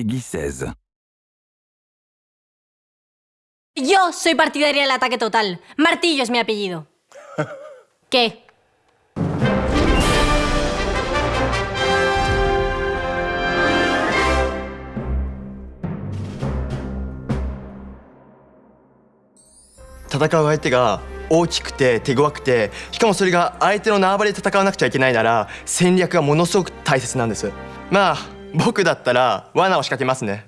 Peggy 16. Yo soy partidaria del ataque total. Martillo es mi apellido. ¿Qué?... 戦う相手が大きくて手強くてしかもそれが相手の縄張りで戦わなくちゃいけないなら戦略がものすごく大切なんですまあ僕だったら罠を仕掛けますね。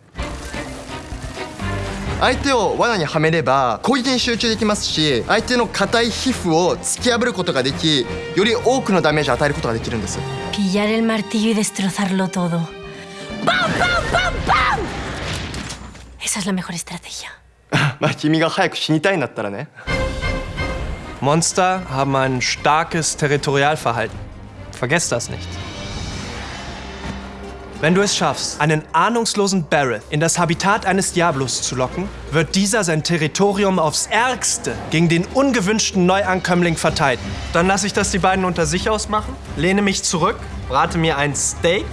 相手を罠にはめれば攻撃に集中できますし相手の硬い皮膚を突き破ることができより多くのダメージを与えることができるんです。ピヤルマルティユデストロサルロトドバンバンバンバンエサスラメホルストラテヒアまあ君が早く死にたいんだったらね。モンスター haben ein starkes territorialverhalten. Vergesst das nicht. Wenn du es schaffst, einen ahnungslosen Barrett in das Habitat eines Diablos zu locken, wird dieser sein Territorium aufs Ärgste gegen den ungewünschten Neuankömmling verteidigen. Dann lasse ich das die beiden unter sich ausmachen, lehne mich zurück, brate mir ein Steak.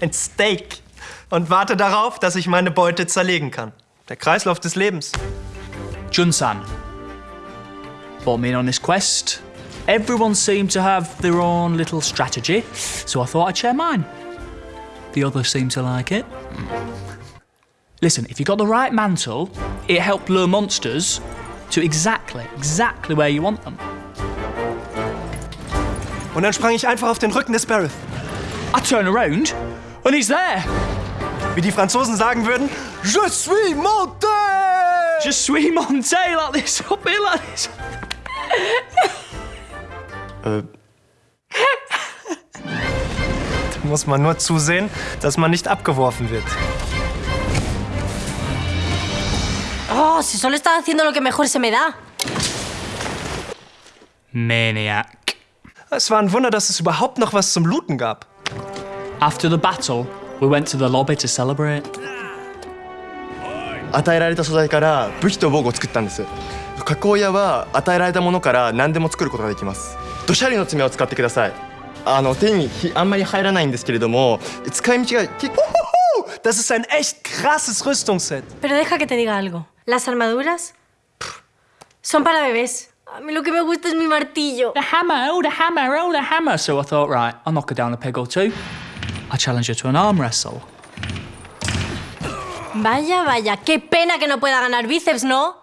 Ein Steak. Und warte darauf, dass ich meine Beute zerlegen kann. Der Kreislauf des Lebens. Jun-san in on this quest. Everyone seemed to have their own little strategy, so I thought I'd share mine. The others seem to like it. Listen, if you got the right mantle, it helped lure monsters to exactly, exactly where you want them. Und dann sprang ich einfach auf den Rücken des Barrett. I turn around, and he's there. Wie die Franzosen sagen würden, Je suis monté! Je suis monté like this, up here like this. Da muss man nur zusehen, dass man nicht abgeworfen wird. Oh, si solo estaba haciendo lo que mejor se me da. Maniac. Es war ein Wunder, dass es überhaupt noch was zum Looten gab. After the battle, we went to the lobby to celebrate. 与えられた素材から武器と防具を作ったんです加工屋は与えられたものから何でも作ることができます 土砂利の爪を使ってくださいあの手にひあんまり入らないんですけれども使い道が結構 Das ist ein echt krasses Rüstungsset. Pero deja que te diga algo. Las armaduras pff, son para bebés. A mí lo que me gusta es mi martillo. The hammer, oh, the hammer, oh, the hammer. So I thought, right, I'll knock her down a peg or two. I challenge her to an arm wrestle. Vaya, vaya, qué pena que no pueda ganar bíceps, ¿no? ¡Ja!